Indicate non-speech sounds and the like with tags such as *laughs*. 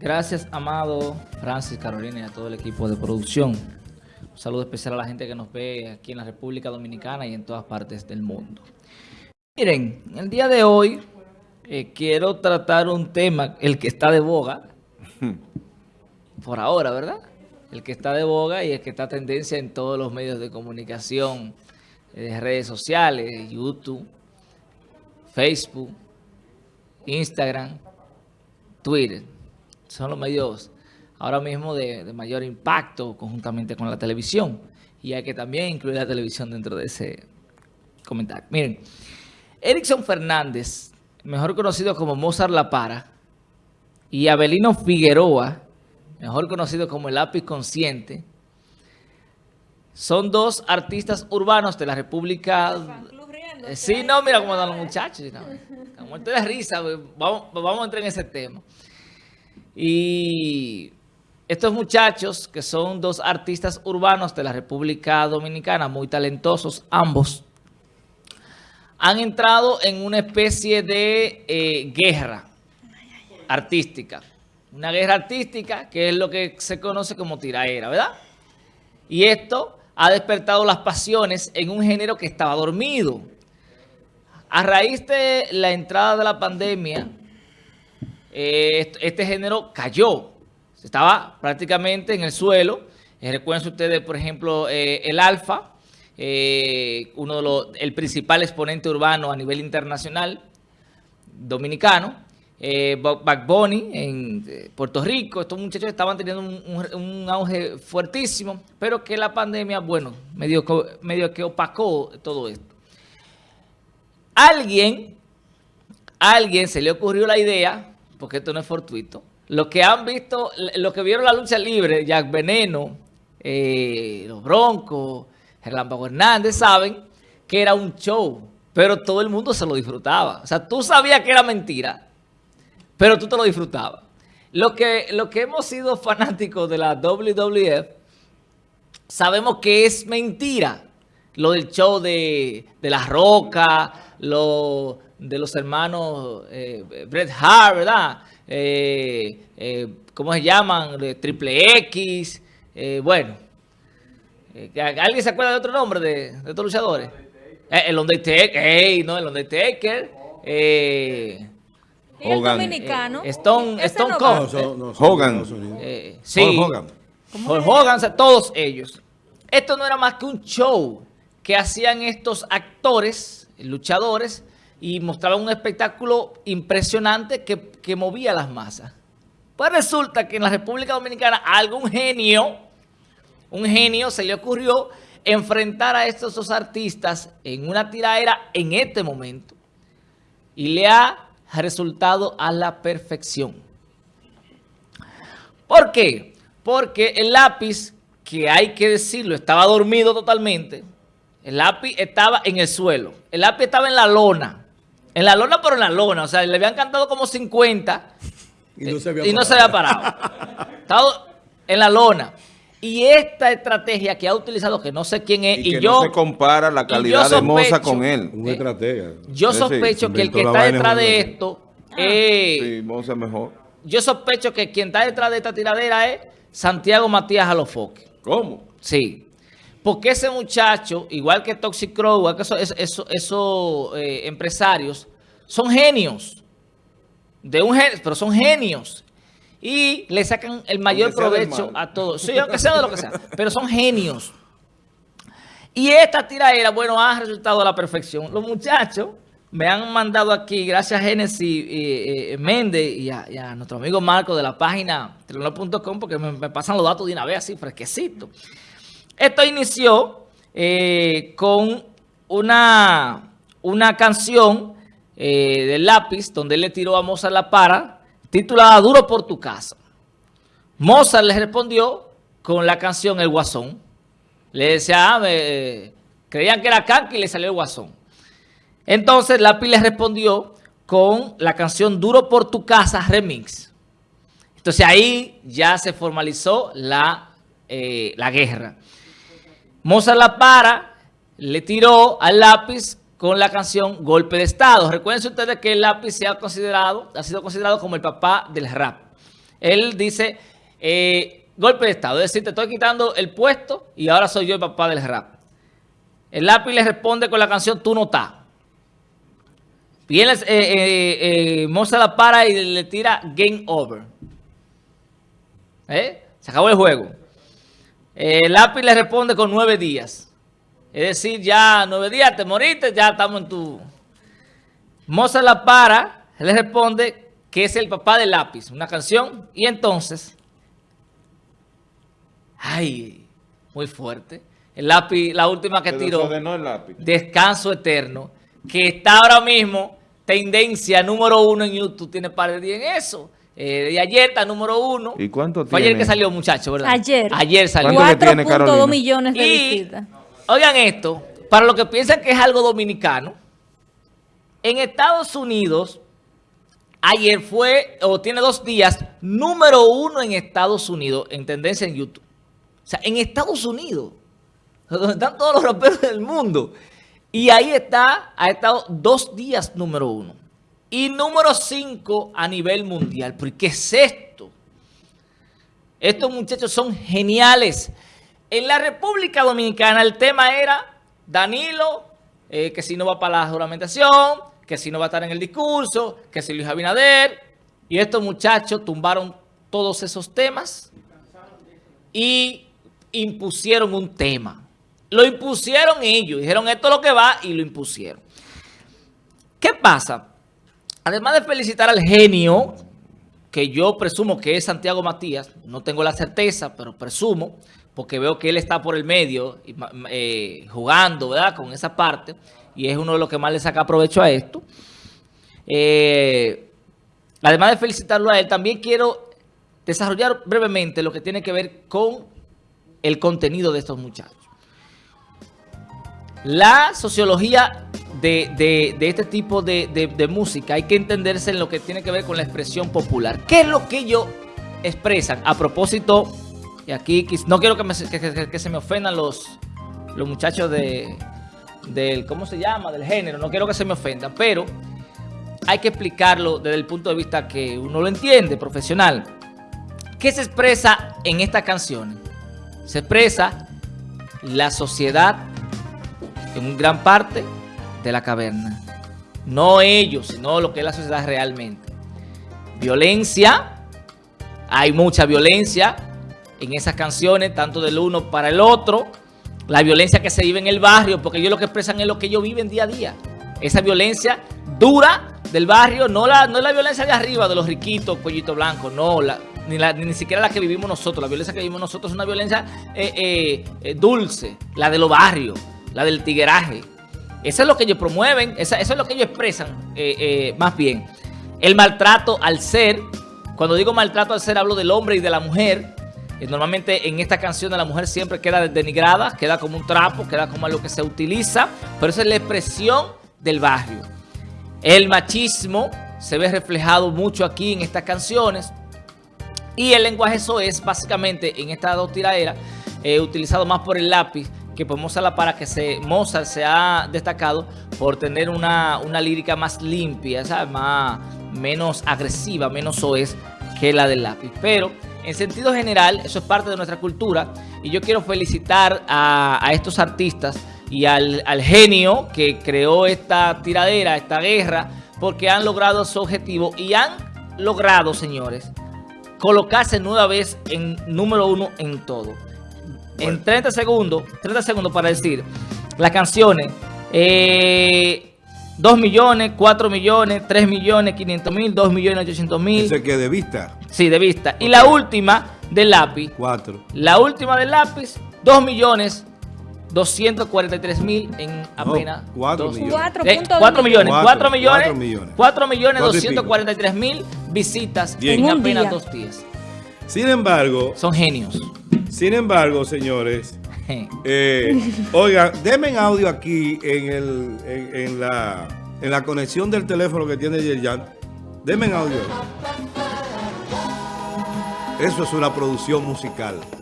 Gracias, Amado, Francis, Carolina y a todo el equipo de producción. Un saludo especial a la gente que nos ve aquí en la República Dominicana y en todas partes del mundo. Miren, el día de hoy eh, quiero tratar un tema, el que está de boga, *laughs* por ahora, ¿verdad? El que está de boga y el que está tendencia en todos los medios de comunicación, eh, redes sociales, YouTube, Facebook, Instagram, Twitter son los medios ahora mismo de, mayor impacto conjuntamente con la televisión. Y hay que también incluir la televisión dentro de ese comentario. Miren, Erickson Fernández, mejor conocido como Mozart La Para, y Abelino Figueroa, mejor conocido como el lápiz consciente, son dos artistas urbanos de la República... Sí, no, mira cómo están los muchachos. No, muerto de risa, vamos, vamos a entrar en ese tema. Y estos muchachos, que son dos artistas urbanos de la República Dominicana, muy talentosos ambos, han entrado en una especie de eh, guerra artística. Una guerra artística que es lo que se conoce como tiraera, ¿verdad? Y esto ha despertado las pasiones en un género que estaba dormido. A raíz de la entrada de la pandemia, eh, este género cayó. Estaba prácticamente en el suelo. Eh, recuerden ustedes, por ejemplo, eh, el Alfa, uno de los, el principal exponente urbano a nivel internacional, dominicano, eh, en Puerto Rico. Estos muchachos estaban teniendo un, auge fuertísimo, pero que la pandemia, bueno, medio, medio que opacó todo esto. Alguien, alguien se le ocurrió la idea porque esto no es fortuito. Los que han visto, los que vieron la lucha libre, Jack Veneno, eh, los Broncos, Gerlán Hernández, saben que era un show, pero todo el mundo se lo disfrutaba. O sea, tú sabías que era mentira, pero tú te lo disfrutabas. Lo que, lo que hemos sido fanáticos de la WWF, sabemos que es mentira. Lo del show de, de La Roca, lo de los hermanos eh, Bret Hart, ¿verdad? Eh, eh, ¿Cómo se llaman? Triple X. bueno, ¿alguien se acuerda de otro nombre de, estos luchadores? el Undertaker, hey, no, el Undertaker. Eh, Hogan. dominicano? Stone, Stone Cold. Hogan. sí. Hogan. Hogan, todos ellos. Esto no era más que un show que hacían estos actores, luchadores, y mostraba un espectáculo impresionante que, movía las masas. Pues resulta que en la República Dominicana algún genio, un genio se le ocurrió enfrentar a estos dos artistas en una tiraera en este momento y le ha resultado a la perfección. ¿Por qué? Porque el lápiz, que hay que decirlo, estaba dormido totalmente. El lápiz estaba en el suelo. El lápiz estaba en la lona. En la lona, pero en la lona. O sea, le habían cantado como 50 y no se había, parado. Estado en la lona. Y esta estrategia que ha utilizado, que no sé quién es, y, que yo... no se compara la calidad de Moza con él. Una estrategia. Yo sospecho que el que está detrás de esto es... Sí, Moza mejor. Yo sospecho que quien está detrás de esta tiradera es Santiago Matías Alofoque. ¿Cómo? Sí. Porque ese muchacho, igual que Toxic Crow, igual que esos, eh, empresarios, son genios. De un pero son genios. Y le sacan el mayor provecho a todos. Sí, aunque sea de lo que sea. Pero son genios. Y esta tiraera, bueno, ha resultado a la perfección. Los muchachos me han mandado aquí, gracias a Genesis eh, Méndez y a, nuestro amigo Marco de la página telenor.com, porque me, me, pasan los datos de una vez así, fresquecito. Esto inició eh, con una, una canción eh, del lápiz donde él le tiró a Mozart la para, titulada Duro por tu casa. Mozart le respondió con la canción El Guasón. Le decía, ah, creían que era Kanki y le salió el Guasón. Entonces Lápiz le respondió con la canción Duro por tu casa remix. Entonces ahí ya se formalizó la, eh, la guerra. Mozart la para, le tiró al lápiz con la canción Golpe de Estado. Recuerden ustedes que el lápiz se ha considerado, ha sido considerado como el papá del rap. Él dice, eh, golpe de Estado, es decir, te estoy quitando el puesto y ahora soy yo el papá del rap. El lápiz le responde con la canción Tú no estás. Viene eh, eh, eh la para y le tira Game Over. Se acabó el juego. El lápiz le responde con nueve días. Es decir, ya nueve días te moriste, ya estamos en tu... Moza la para, le responde que es el papá del lápiz, una canción. Y entonces, ay, muy fuerte. El lápiz, la última que tiró, Descanso Eterno, que está ahora mismo tendencia número uno en YouTube. Tiene par de días en eso. Eh, de ayer está número uno. ¿Y cuánto Fue ayer que salió, muchacho, ¿verdad? Ayer. Ayer salió. 4.2 millones de visitas. Oigan esto, para los que piensan que es algo dominicano, en Estados Unidos, ayer fue, o tiene dos días, número uno en Estados Unidos, en tendencia en YouTube. O sea, en Estados Unidos, donde están todos los raperos del mundo. Y ahí está, ha estado dos días número uno. Y número cinco a nivel mundial. ¿Pero qué es esto? Estos muchachos son geniales. En la República Dominicana el tema era Danilo, eh, que si no va para la juramentación, que si no va a estar en el discurso, que si Luis Abinader. Y estos muchachos tumbaron todos esos temas y impusieron un tema. Lo impusieron ellos, dijeron esto es lo que va y lo impusieron. ¿Qué pasa? Además de felicitar al genio, que yo presumo que es Santiago Matías, no tengo la certeza, pero presumo, porque veo que él está por el medio eh, jugando ¿verdad? con esa parte, y es uno de los que más le saca provecho a esto. Eh, además de felicitarlo a él, también quiero desarrollar brevemente lo que tiene que ver con el contenido de estos muchachos. La sociología de, este tipo de, música hay que entenderse en lo que tiene que ver con la expresión popular. ¿Qué es lo que ellos expresan? A propósito, y aquí no quiero que, se me ofendan los, los muchachos de, del, ¿cómo se llama? Del género, no quiero que se me ofendan, pero hay que explicarlo desde el punto de vista que uno lo entiende, profesional. ¿Qué se expresa en estas canciones? Se expresa la sociedad en gran parte de la caverna. No ellos, sino lo que es la sociedad realmente. Violencia, hay mucha violencia en esas canciones, tanto del uno para el otro. La violencia que se vive en el barrio, porque ellos lo que expresan es lo que ellos viven día a día. Esa violencia dura del barrio, no la, no la violencia de arriba, de los riquitos, cuellito blanco, no, la, ni, la, ni siquiera la que vivimos nosotros. La violencia que vivimos nosotros es una violencia eh, eh, eh, dulce, la de los barrios la del tigueraje. Eso es lo que ellos promueven, eso, es lo que ellos expresan eh, eh, más bien. El maltrato al ser, cuando digo maltrato al ser hablo del hombre y de la mujer. Eh, normalmente en esta canción la mujer siempre queda denigrada, queda como un trapo, queda como algo que se utiliza, pero esa es la expresión del barrio. El machismo se ve reflejado mucho aquí en estas canciones y el lenguaje eso es básicamente en esta dos tiraderas utilizado más por el lápiz que pues Mozart para que se, Mozart se ha destacado por tener una, lírica más limpia, Más, menos agresiva, menos soez que la del lápiz. Pero en sentido general, eso es parte de nuestra cultura y yo quiero felicitar a, estos artistas y al, al, genio que creó esta tiradera, esta guerra, porque han logrado su objetivo y han logrado, señores, colocarse nueva vez en número uno en todo en 30 segundos, 30 segundos para decir las canciones. Eh, 2 millones, 4 millones, 3 millones, 500 mil, 2 millones, 800 mil. ¿Ese que de vista? Sí, de vista. Y la última del lápiz. 4. La última del lápiz, 2 millones, 243 mil en apenas 4 millones. 4, eh, 4 millones. 4 millones. 4 millones, 243 mil visitas en apenas dos días. Sin embargo... Son genios. Sin embargo, señores, *laughs* eh, oigan, denme audio aquí en, el, en, la, en la conexión del teléfono que tiene Yerjan. Denme audio. Eso es una producción musical.